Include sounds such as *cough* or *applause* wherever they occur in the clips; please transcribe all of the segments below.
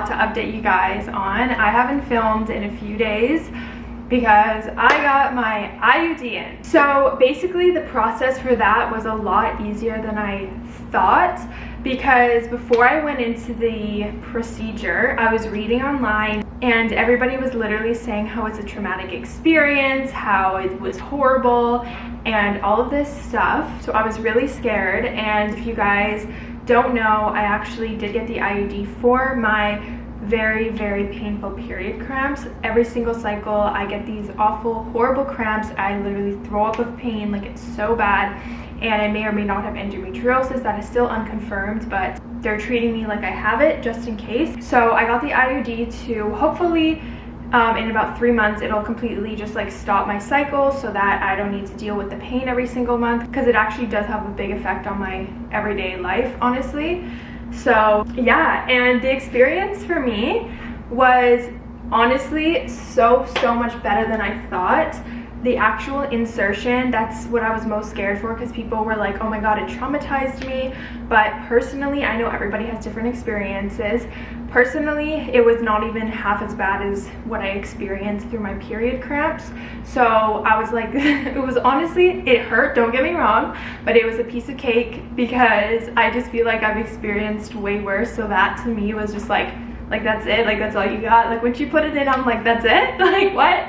lot to update you guys on. I haven't filmed in a few days because I got my IUD in. So basically the process for that was a lot easier than I thought because before I went into the procedure, I was reading online and everybody was literally saying how it's a traumatic experience, how it was horrible, and all of this stuff. So I was really scared, and if you guys don't know, I actually did get the IUD for my very very painful period cramps. Every single cycle i get these awful horrible cramps. I literally throw up of pain like it's so bad. And I may or may not have endometriosis that is still unconfirmed but they're treating me like I have it just in case. So I got the IUD to hopefully um, in about three months it'll completely just like stop my cycle so that I don't need to deal with the pain every single month because it actually does have a big effect on my everyday life honestly. So yeah and the experience for me was honestly so so much better than I thought. The actual insertion that's what i was most scared for because people were like oh my god it traumatized me. But personally i know everybody has different experiences. Personally it was not even half as bad as what i experienced through my period cramps. So i was like *laughs* it was honestly it hurt don't get me wrong but it was a piece of cake because i just feel like i've experienced way worse. So that to me was just like like that's it. Like that's all you got. Like when she put it in i'm like that's it? *laughs* Like what?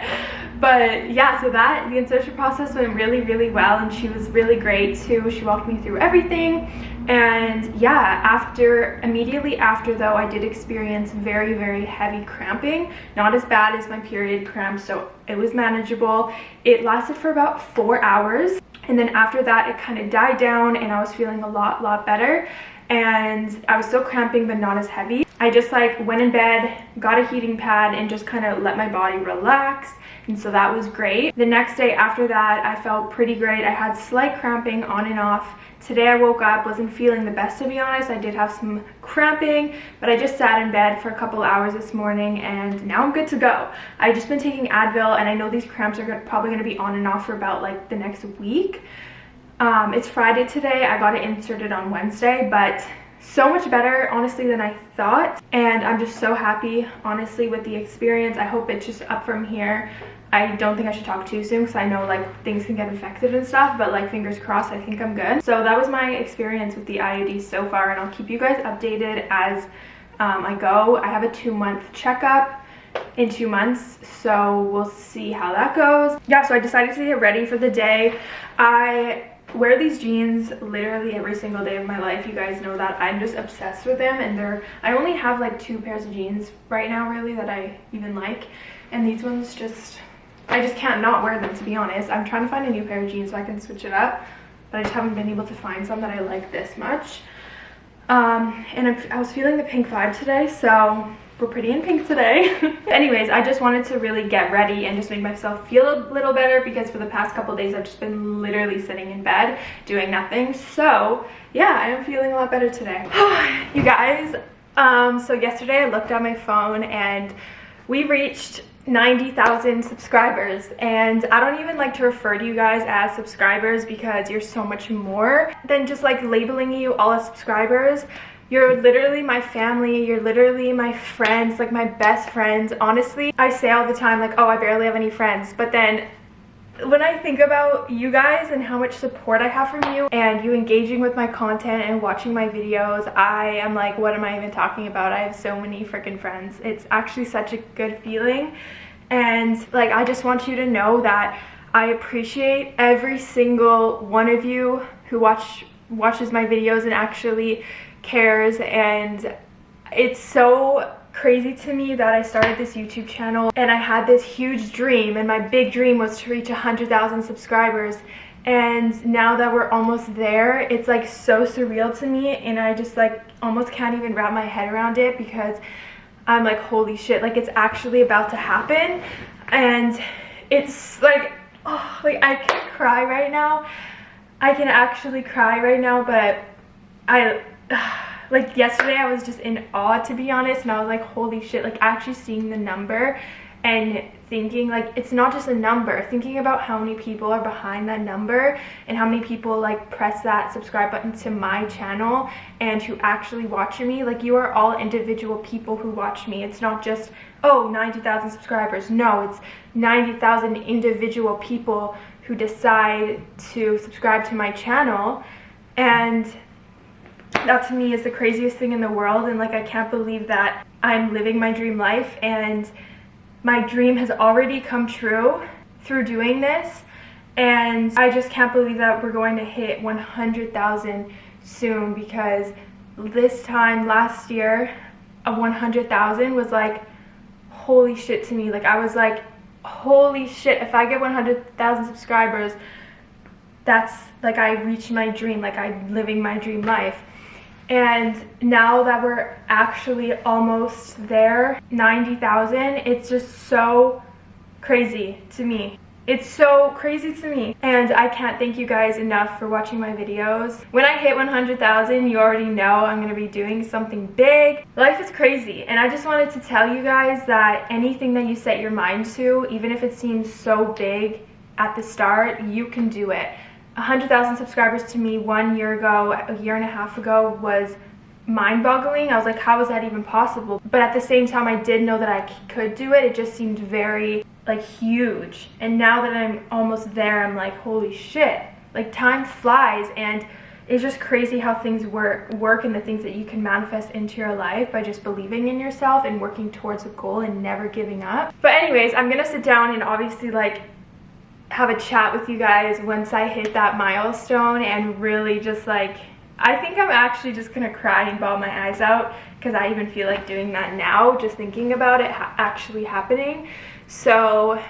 But yeah so that the insertion process went really really well and she was really great too. She walked me through everything. And yeah after immediately after though i did experience very very heavy cramping. Not as bad as my period cramps so it was manageable. It lasted for about four hours and then after that it kind of died down and i was feeling a lot lot better. And I was still cramping but not as heavy. I just like went in bed, got a heating pad and just kind of let my body relax and so that was great. The next day after that I felt pretty great. I had slight cramping on and off. Today I woke up, wasn't feeling the best to be honest. I did have some cramping, but I just sat in bed for a couple hours this morning and now I'm good to go. I've just been taking Advil and I know these cramps are probably to be on and off for about like the next week. Um, it's Friday today. I got it inserted on Wednesday, but so much better honestly than I thought and I'm just so happy honestly with the experience. I hope it's just up from here. I don't think I should talk too soon because I know like things can get infected and stuff but like fingers crossed I think I'm good. So that was my experience with the IUD so far and I'll keep you guys updated as um, I go. I have a two month checkup in two months so we'll see how that goes yeah so i decided to get ready for the day i wear these jeans literally every single day of my life you guys know that. I'm just obsessed with them and they're i only have like two pairs of jeans right now really that i even like. And these ones just i just can't not wear them to be honest. I'm trying to find a new pair of jeans so i can switch it up but i just haven't been able to find some that i like this much. Um and i was feeling the pink vibe today so we're pretty in pink today. *laughs* Anyways, I just wanted to really get ready and just make myself feel a little better because for the past couple days I've just been literally sitting in bed doing nothing. So yeah, I am feeling a lot better today. *sighs* you guys, um, so yesterday I looked at my phone and we reached 90,000 subscribers and I don't even like to refer to you guys as subscribers because you're so much more than just like labeling you all as subscribers you're literally my family. You're literally my friends, like my best friends. Honestly, I say all the time like, oh, I barely have any friends. But then when I think about you guys and how much support I have from you and you engaging with my content and watching my videos, I am like, what am I even talking about? I have so many freaking friends. It's actually such a good feeling. And like, I just want you to know that I appreciate every single one of you who watch watches my videos and actually cares and it's so crazy to me that I started this YouTube channel and I had this huge dream and my big dream was to reach 100,000 subscribers and now that we're almost there it's like so surreal to me and I just like almost can't even wrap my head around it because I'm like holy shit like it's actually about to happen and it's like oh like I can cry right now. I can actually cry right now but I *sighs* like yesterday I was just in awe to be honest and I was like holy shit like actually seeing the number and thinking like it's not just a number thinking about how many people are behind that number and how many people like press that subscribe button to my channel and who actually watch me. Like you are all individual people who watch me. It's not just oh 90,000 subscribers. No it's 90,000 individual people who decide to subscribe to my channel. And that to me is the craziest thing in the world and like I can't believe that I'm living my dream life and my dream has already come true through doing this and I just can't believe that we're going to hit 100,000 soon because this time last year a 100,000 was like holy shit to me. Like I was like holy shit if I get 100,000 subscribers that's like I reached my dream like I'm living my dream life and now that we're actually almost there 90,000 it's just so crazy to me it's so crazy to me and I can't thank you guys enough for watching my videos. When I hit 100,000 you already know I'm going to be doing something big. Life is crazy and I just wanted to tell you guys that anything that you set your mind to even if it seems so big at the start you can do it. 100,000 subscribers to me one year ago, a year and a half ago was mind-boggling. I was like, how is that even possible? But at the same time, I did know that I could do it. It just seemed very like huge. And now that I'm almost there, I'm like, holy shit. Like time flies and it's just crazy how things work work and the things that you can manifest into your life by just believing in yourself and working towards a goal and never giving up. But anyways, I'm gonna sit down and obviously like have a chat with you guys once I hit that milestone and really just like I think I'm actually just gonna cry and bawl my eyes out because I even feel like doing that now just thinking about it ha actually happening. So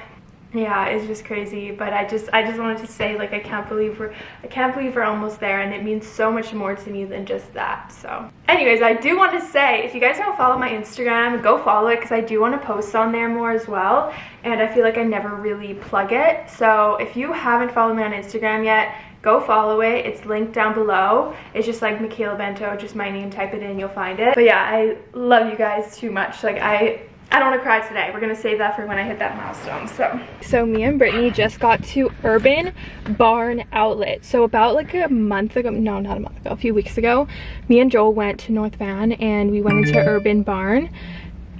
yeah it's just crazy but i just i just wanted to say like i can't believe we're i can't believe we're almost there and it means so much more to me than just that so. Anyways i do want to say if you guys don't follow my instagram go follow it because i do want to post on there more as well and i feel like i never really plug it. So if you haven't followed me on instagram yet go follow it. It's linked down below. It's just like michaela bento just my name type it in you'll find it. But yeah i love you guys too much. Like i I don't want to cry today. We're going to save that for when I hit that milestone. So, so me and Brittany just got to Urban Barn Outlet. So about like a month ago, no, not a month ago, a few weeks ago, me and Joel went to North Van and we went into Urban Barn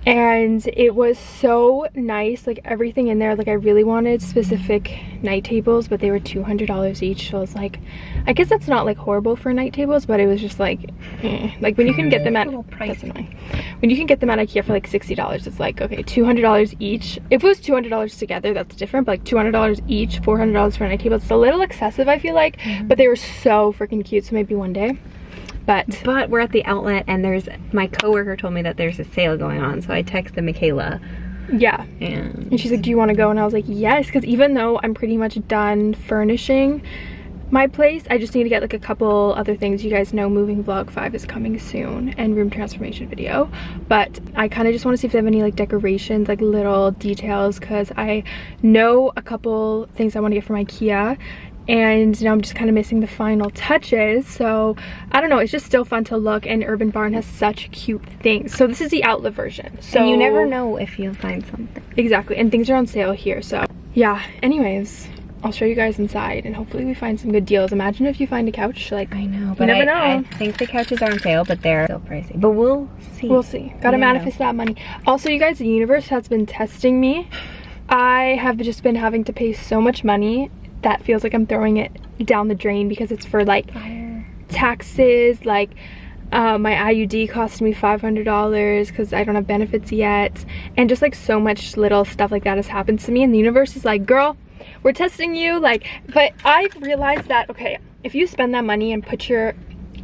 and it was so nice like everything in there. Like i really wanted specific night tables but they were 200 dollars each. So i was like i guess that's not like horrible for night tables but it was just like eh. like when you can get them at when you can get them at ikea for like 60 dollars it's like okay 200 dollars each. If it was 200 dollars together that's different but like 200 dollars each 400 dollars for a night table it's a little excessive i feel like. Mm -hmm. but they were so freaking cute so maybe one day but but we're at the outlet and there's my coworker told me that there's a sale going on so i texted michaela. Yeah. And, and she's like do you want to go? And i was like yes because even though i'm pretty much done furnishing my place i just need to get like a couple other things. You guys know moving vlog 5 is coming soon and room transformation video. But i kind of just want to see if they have any like decorations like little details because i know a couple things i want to get from ikea and now I'm just kind of missing the final touches so I don't know it's just still fun to look and Urban Barn has such cute things so this is the outlet version so and you never know if you'll find something exactly and things are on sale here so yeah anyways I'll show you guys inside and hopefully we find some good deals. Imagine if you find a couch, like, I know, but never I, know. I think the couches are on sale, but they're still pricey. But we'll see. We'll see. Gotta manifest know. that money. Also, you guys, the universe has been testing me. I have just been having to pay so much money that feels like I'm throwing it down the drain because it's for like taxes, like uh, my IUD cost me $500 because I don't have benefits yet. And just like so much little stuff like that has happened to me. And the universe is like, girl, we're testing you. Like, but I've realized that, okay, if you spend that money and put your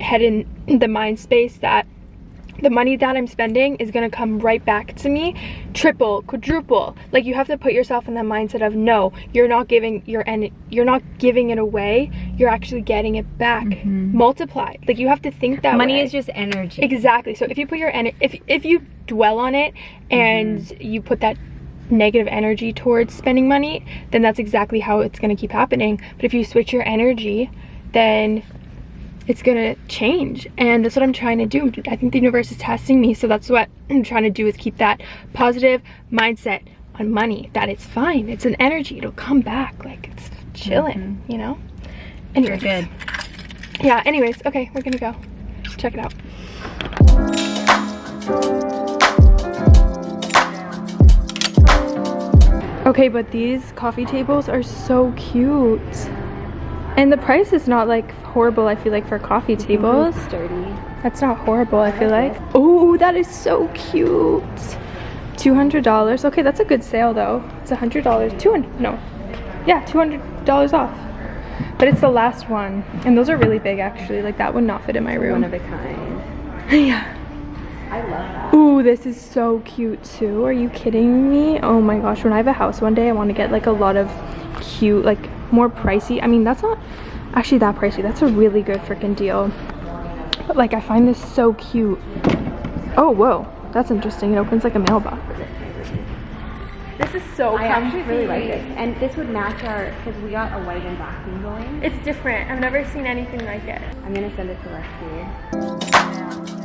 head in the mind space that the money that I'm spending is gonna come right back to me. Triple quadruple. Like you have to put yourself in the mindset of no you're not giving your and you're not giving it away. You're actually getting it back. Mm -hmm. multiplied like you have to think that money way. is just energy. Exactly. So if you put your energy if if you dwell on it and mm -hmm. you put that negative energy towards spending money then that's exactly how it's going to keep happening. But if you switch your energy then it's gonna change and that's what i'm trying to do i think the universe is testing me so that's what *clears throat* i'm trying to do is keep that positive mindset on money that it's fine. It's an energy. It'll come back. Like it's chilling, Mhm. you know? You're good. Yeah, anyways, okay, we're gonna go. Check it out. Okay, but these coffee tables are so cute. And the price is not like horrible, I feel like, for coffee tables. Sturdy. That's not horrible, I feel like. Oh, that is so cute. $200. Okay, that's a good sale though. It's $100. 200 no. Yeah, $200 off. But it's the last one. And those are really big actually. Like that would not fit in my room. One of a kind. *laughs* yeah. I love that. Ooh, this is so cute too. Are you kidding me? Oh my gosh, when I have a house one day, I want to get like a lot of cute, like more pricey. I mean, that's not actually that pricey. That's a really good freaking deal. But like, I find this so cute. Oh, whoa. That's interesting. It opens like a mailbox. This is so I actually really like this. And this would match our, because we got a white and black theme going. It's different. I've never seen anything like it. I'm gonna send it to Lexi.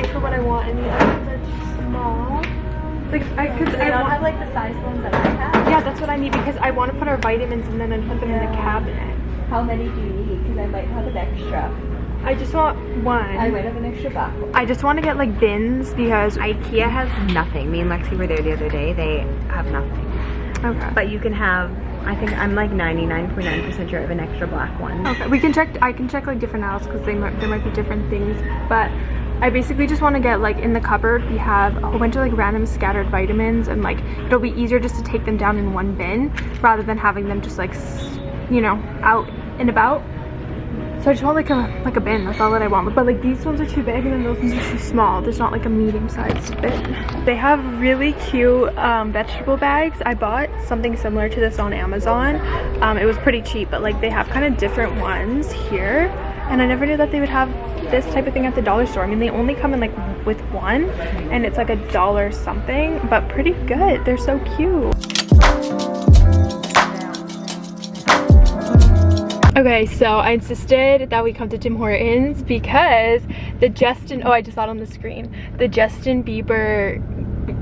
Big for what I want, and the other ones are too small. Like, I um, could, I don't have like the size ones that I have. yeah, that's what I need because I want to put our vitamins in them and put them in the cabinet. How many do you need? Because I might have an extra. I just want one. I might have an extra black. I just want to get like bins because IKEA has nothing. Me and Lexi were there the other day. They have nothing. okay. But you can have, I think I'm like 99.9% sure I have an extra black one. Okay, we can check. I can check like different aisles because they might there might be different things. But I basically just want to get like in the cupboard we have a whole bunch of like random scattered vitamins and like it'll be easier just to take them down in one bin rather than having them just like you know out and about. So I just want like a like a bin. That's all that I want. But like these ones are too big and then those ones are too small. There's not like a medium sized bin. They have really cute um, vegetable bags. I bought something similar to this on Amazon. Um, it was pretty cheap, but like they have kind of different ones here. And I never knew that they would have this type of thing at the dollar store. I mean, they only come in like with one, and it's like a dollar something, but pretty good. They're so cute. Okay, so I insisted that we come to Tim Hortons because the Justin, oh, I just saw it on the screen. The Justin Bieber,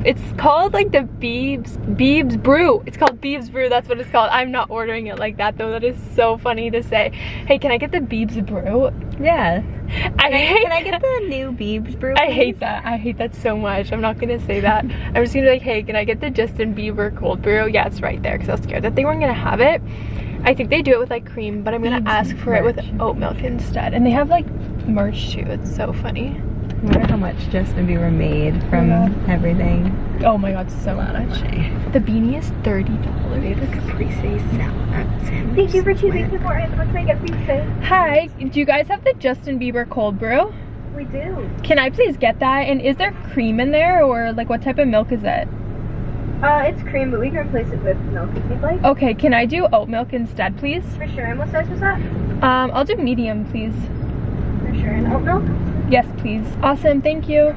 it's called like the Biebs, Biebs Brew. It's called Biebs Brew, that's what it's called. I'm not ordering it like that though. That is so funny to say. Hey, can I get the Biebs Brew? Yeah. I hate, Can I get the new Biebs brew? I hate that. I hate that so much. I'm not gonna say that. I'm just gonna be like, hey, can I get the Justin Bieber cold brew? Yeah, it's right there because I was scared that they weren't gonna have it. I think they do it with like cream, but I'm gonna Biebs ask for it with oat milk instead. And they have like merch too. It's so funny. I wonder how much Justin Bieber made from Yeah. everything. Oh my god, so much. The beanie is thirty They dollars. have a Caprese salad. Thank you for choosing Hortons. What can I get for you today? Hi, do you guys have the Justin Bieber cold brew? We do. Can I please get that? And is there cream in there or like what type of milk is it? Uh, it's cream, but we can replace it with milk if you'd like. Okay, can I do oat milk instead, please? For sure. And what size was that? Um, I'll do medium, please. For sure. And oat milk? Yes, please. Awesome, thank you.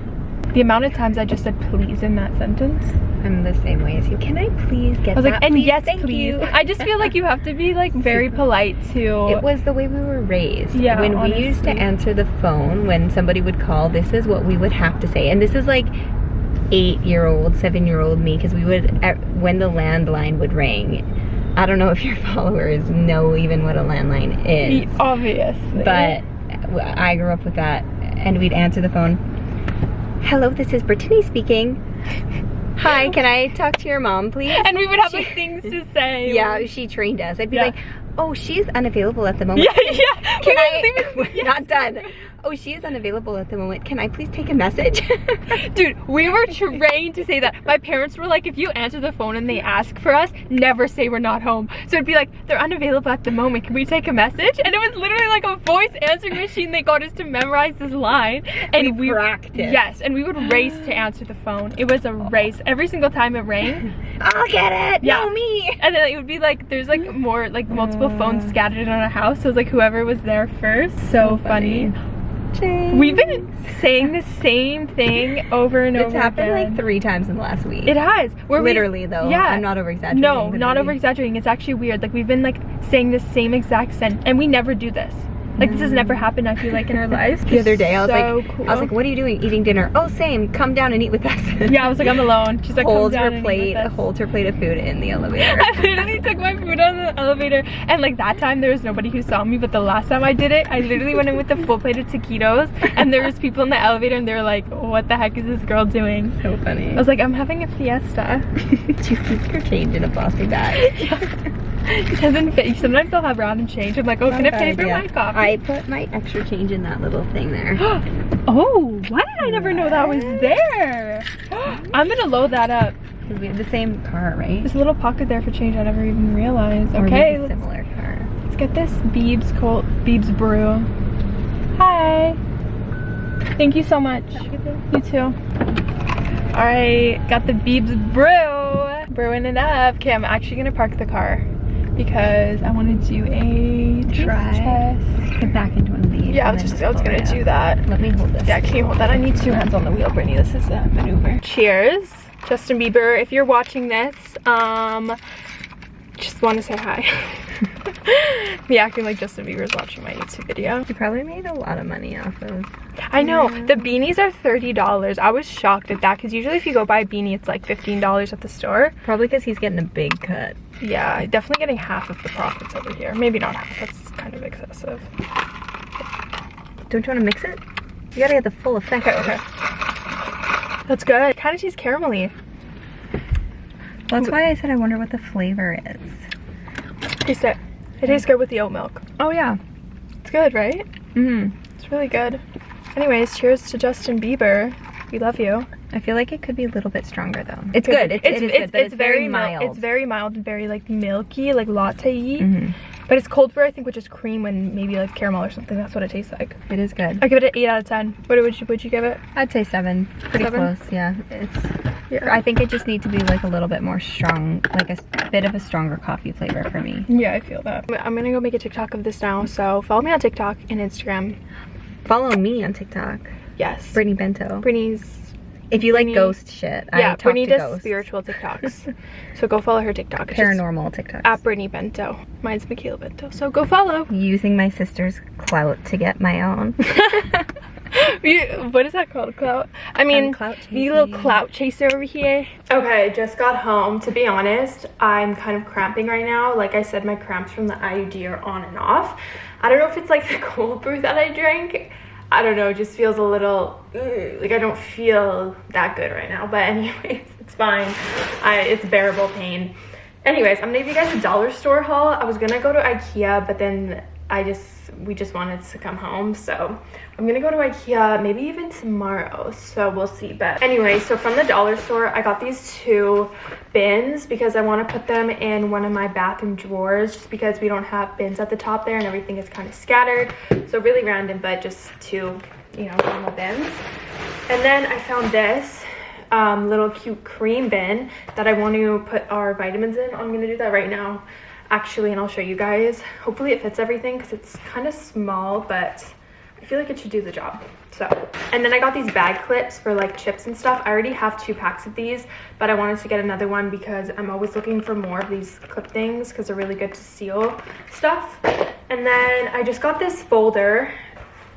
The amount of times I just said please in that sentence. I'm the same way as you. Can I please get I was like, that, and please? yes, please. you. I just feel like you have to be like *laughs* very polite to. It was the way we were raised. Yeah, When we used to answer the phone, when somebody would call, this is what we would have to say. And this is like eight year old, seven year old me, because we would, uh, when the landline would ring, I don't know if your *laughs* followers know even what a landline is. obviously. but I grew up with that, and we'd answer the phone. Hello, this is Brittany speaking. Hi, can I talk to your mom, please? and we would have She- like things to say. *laughs* Yeah, she trained us. I'd be Yeah. like, oh, she's unavailable at the *laughs* moment. Yeah, yeah. Can We I? leave it- *laughs* We're not done. Oh, she is unavailable at the moment. Can I please take a message? *laughs* Dude, we were trained to say that. My parents were like, if you answer the phone and they ask for us, never say we're not home. So it'd be like, they're unavailable at the moment. Can we take a message? And it was literally like a voice answering machine. They got us to memorize this line. And We we, practiced. Yes, and we would race to answer the phone. It was a race. Every single time it rang. *laughs* I'll get it. Yeah. No, me. And then it would be like, there's like more, like multiple phones scattered in our house. So it's like whoever was there first. So, funny. We've been saying the same thing over and It's over It's happened again. like three times in the last week. It has. We're Literally, though. Yeah. I'm not over exaggerating. No, not over exaggerating. It's actually weird. Like we've been like saying the same exact sentence, and we never do this. Like this has never happened, I feel like, in our *laughs* lives. The other day, I was So like, cool. I was like, what are you doing? Eating dinner? Oh, same. Come down and eat with us. *laughs* yeah, I was like, I'm alone. She's like, holds her plate, holds her plate of food in the *laughs* elevator. I literally took my food on the elevator and like that time there was nobody who saw me but the last time I did it I literally went in with a full plate of taquitos and there was people in the elevator and they were like what the heck is this girl doing so funny. I was like I'm having a fiesta Do you keep your change in a plastic bag? It doesn't fit sometimes I'll have random change I'm like oh can I pay for my coffee I put my extra change in that little thing there. *gasps* oh why did I never know that was there *gasps* I'm gonna load that up we have the same car, right? there's a little pocket there for change I never even realized Or okay let's similar car. Let's get this Biebs Colt Biebs Brew. Hi. Thank you so much. You too. Alright, got the Biebs Brew. Brewing it up. Okay, I'm actually gonna park the car because I wanna do a Try. test. Get back into one of these. Yeah, I was just I was gonna do that. Let me hold this. Yeah, can you hold that? I need two hands on the wheel, Brittany. This is a maneuver. Cheers. Justin Bieber, if you're watching this, um, just want to say hi. *laughs* Me acting like Justin Bieber's watching my YouTube video. You probably made a lot of money off of. I know, the beanies are $30. I was shocked at that because usually if you go buy a beanie, it's like $15 at the store. Probably because he's getting a big cut. Yeah, definitely getting half of the profits over here. Maybe not half, that's kind of excessive. Don't you want to mix it? You gotta get the full effect. Okay, okay. That's good. Kind of tastes caramelly. That's why I said I wonder what the flavor is. Taste it. It tastes good with the oat milk. Oh yeah. It's good, right? Mm. It's really good. Anyways, cheers to Justin Bieber. We love you. I feel like it could be a little bit stronger though. It's good. It's, it is good, it's, very, mil- mild. It's very mild and very like milky, like latte-y. Mhm. But it's cold brew, I think, which is cream and maybe like caramel or something. That's what it tastes like. It is good. I give it an 8 out of 10. What would you, would you give it? I'd say seven. Pretty Seven? close. Yeah. It's. Yeah. I think it just needs to be like a little bit more strong, like a bit of a stronger coffee flavor for me. Yeah, I feel that. I'm gonna go make a TikTok of this now. So follow me on TikTok and Instagram. Follow me on TikTok, Yes. Brittany Bento. Brittany's If you like ghost shit, I yeah, talk Brittany to does ghosts. spiritual TikToks. *laughs* so go follow her TikTok. It's just paranormal TikToks. At Brittany Bento. Mine's Michaela Bento. So go follow. Using my sister's clout to get my own. *laughs* What is that called? Clout? I mean, clout you little clout chaser over here. Okay, just got home. To be honest, I'm kind of cramping right now. Like I said, my cramps from the IUD are on and off. I don't know if it's like *laughs* the cold brew that I drank. I don't know, just feels a little, like I don't feel that good right now. But *laughs* anyways, it's fine. I, it's bearable pain. Anyways, I'm gonna give you guys a dollar store haul. I was gonna go to Ikea, but then I just we just wanted to come home, so I'm gonna go to Ikea maybe even tomorrow. So we'll see. But anyway, so from the dollar store, I got these two bins because I want to put them in one of my bathroom drawers, just because we don't have bins at the top there and everything is kind of scattered. So really random, but just two, you know, normal bins. And then I found this um, little cute cream bin that I want to put our vitamins in. I'm gonna do that right now, actually, and I'll show you guys. Hopefully it fits everything because it's kind of small, but I feel like it should do the job. So, and then I got these bag clips for like chips and stuff. I already have two packs of these, but I wanted to get another one because I'm always looking for more of these clip things because they're really good to seal stuff. And then I just got this folder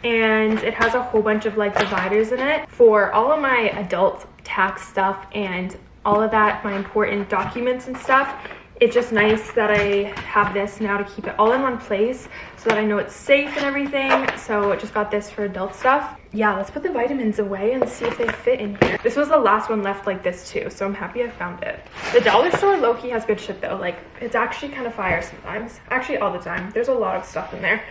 and it has a whole bunch of like dividers in it for all of my adult tax stuff and all of that, my important documents and stuff. It's just nice that I have this now to keep it all in one place so that I know it's safe and everything. So I just got this for adult stuff. Yeah, let's put the vitamins away and see if they fit in here. This was the last one left like this too, so I'm happy I found it. The dollar store low-key has good shit though. Like, it's actually kind of fire sometimes. Actually, all the time. There's a lot of stuff in there.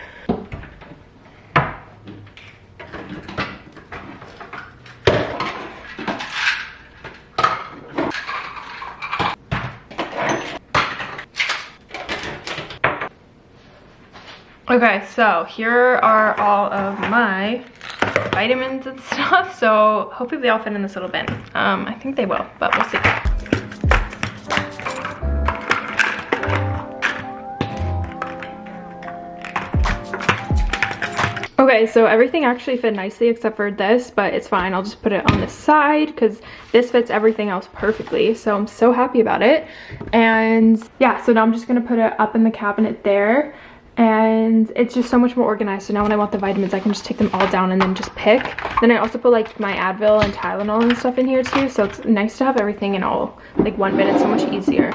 Okay, so here are all of my vitamins and *laughs* stuff. So hopefully they all fit in this little bin. Um, I think they will, but we'll see. Okay, so everything actually fit nicely except for this, but it's fine. I'll just put it on the side because this fits everything else perfectly. So I'm so happy about it. And yeah, so now I'm just gonna put it up in the cabinet there. And it's just so much more organized. So now when i want the vitamins i can just take them all down and then just pick. Then i also put like my advil and tylenol and stuff in here too. So it's nice to have everything in all like one bin it's so much easier